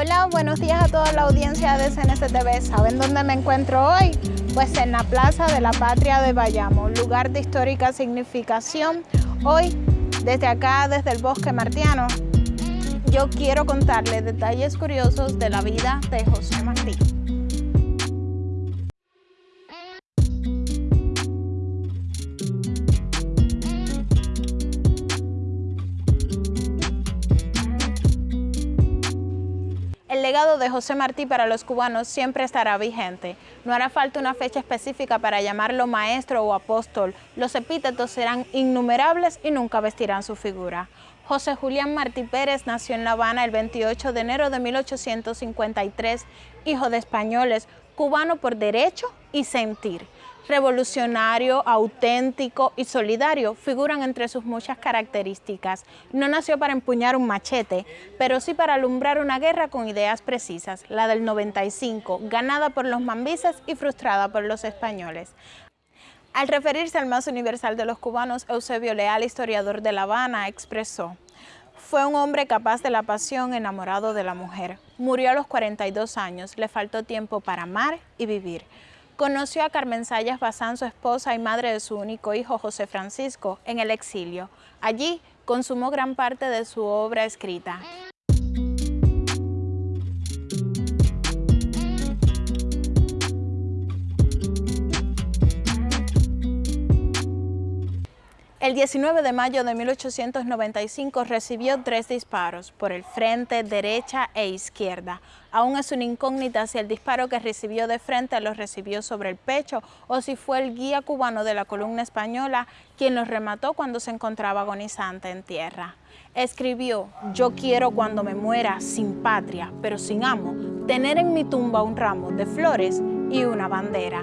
Hola, buenos días a toda la audiencia de CNCTV. ¿Saben dónde me encuentro hoy? Pues en la Plaza de la Patria de Bayamo, lugar de histórica significación. Hoy, desde acá, desde el Bosque Martiano, yo quiero contarles detalles curiosos de la vida de José Martí. Legado de José Martí para los cubanos siempre estará vigente. No hará falta una fecha específica para llamarlo maestro o apóstol. Los epítetos serán innumerables y nunca vestirán su figura. José Julián Martí Pérez nació en La Habana el 28 de enero de 1853, hijo de españoles, cubano por derecho y sentir revolucionario, auténtico y solidario figuran entre sus muchas características. No nació para empuñar un machete, pero sí para alumbrar una guerra con ideas precisas, la del 95, ganada por los mambises y frustrada por los españoles. Al referirse al más universal de los cubanos, Eusebio Leal, historiador de La Habana, expresó fue un hombre capaz de la pasión, enamorado de la mujer. Murió a los 42 años, le faltó tiempo para amar y vivir. Conoció a Carmen Sayas Bazán, su esposa y madre de su único hijo, José Francisco, en el exilio. Allí consumó gran parte de su obra escrita. El 19 de mayo de 1895 recibió tres disparos por el frente, derecha e izquierda. Aún es una incógnita si el disparo que recibió de frente lo recibió sobre el pecho o si fue el guía cubano de la columna española quien lo remató cuando se encontraba agonizante en tierra. Escribió, yo quiero cuando me muera sin patria, pero sin amo, tener en mi tumba un ramo de flores y una bandera.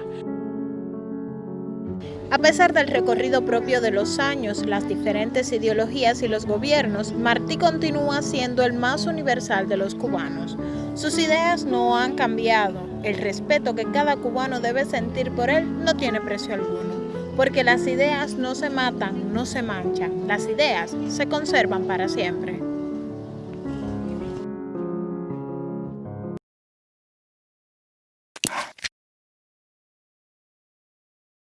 A pesar del recorrido propio de los años, las diferentes ideologías y los gobiernos, Martí continúa siendo el más universal de los cubanos. Sus ideas no han cambiado. El respeto que cada cubano debe sentir por él no tiene precio alguno. Porque las ideas no se matan, no se manchan. Las ideas se conservan para siempre.